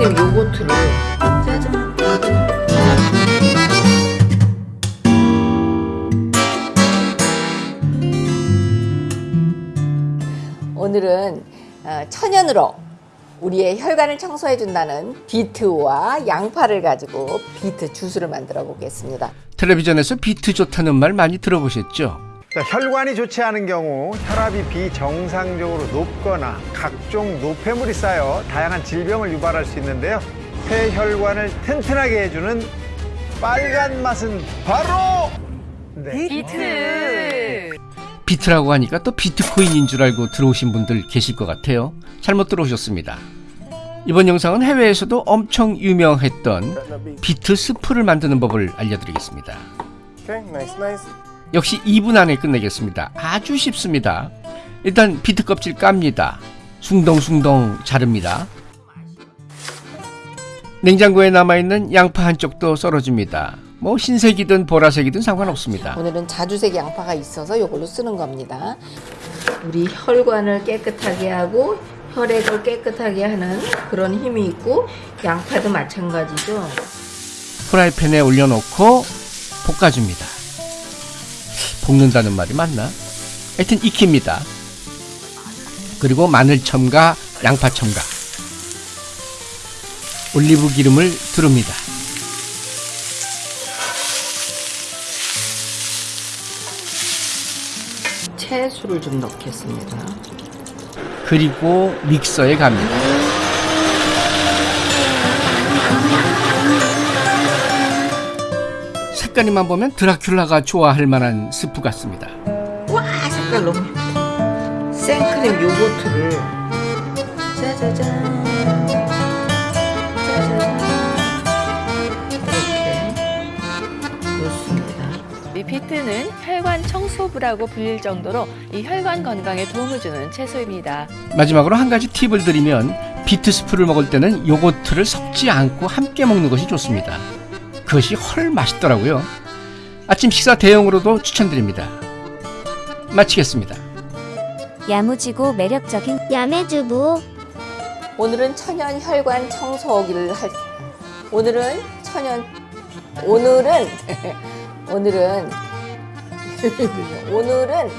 생크림 요거트를 짜잔 오늘은 어, 천연으로 우리의 혈관을 청소해 준다는 비트와 양파를 가지고 비트 주스를 만들어 보겠습니다. 텔레비전에서 비트 좋다는 말 많이 들어보셨죠? 자, 혈관이 좋지 않은 경우 혈압이 비정상적으로 높거나 각종 노폐물이 쌓여 다양한 질병을 유발할 수 있는데요. 폐혈관을 튼튼하게 해주는 빨간 맛은 바로 네. 비트. 비트라고 하니까 또 비트코인인 줄 알고 들어오신 분들 계실 것 같아요. 잘못 들어오셨습니다. 이번 영상은 해외에서도 엄청 유명했던 비트 스프를 만드는 법을 알려드리겠습니다. Okay, nice, nice. 역시 2분 안에 끝내겠습니다. 아주 쉽습니다. 일단 비트 껍질 깝니다. 숭덩숭덩 자릅니다. 냉장고에 남아있는 양파 한쪽도 썰어줍니다. 뭐 흰색이든 보라색이든 상관없습니다. 오늘은 자주색 양파가 있어서 이걸로 쓰는 겁니다. 우리 혈관을 깨끗하게 하고 혈액을 깨끗하게 하는 그런 힘이 있고 양파도 마찬가지죠. 프라이팬에 올려놓고 볶아줍니다. 볶는다는 말이 맞나? 하여튼 익힙니다. 그리고 마늘 첨가, 양파 첨가. 올리브 기름을 두릅니다. 채수를 좀 넣겠습니다. 그리고 믹서에 갑니다. 색깔이만 보면 드라큘라가 좋아할 만한 스프 같습니다. 와 색깔 너무 예쁘다. 생크림 요거트를 짜자잔 짜자잔 이렇게 넣습니다. 이 비트는 혈관 청소부라고 불릴 정도로 이 혈관 건강에 도움을 주는 채소입니다. 마지막으로 한 가지 팁을 드리면 비트 스프를 먹을 때는 요거트를 섞지 않고 함께 먹는 것이 좋습니다. 그것이 헐 맛있더라고요. 아침 식사 대용으로도 추천드립니다. 마치겠습니다. 야무지고 매력적인 야매주부 오늘은 천연 혈관 청소기를 할 오늘은 천연 오늘은 오늘은 오늘은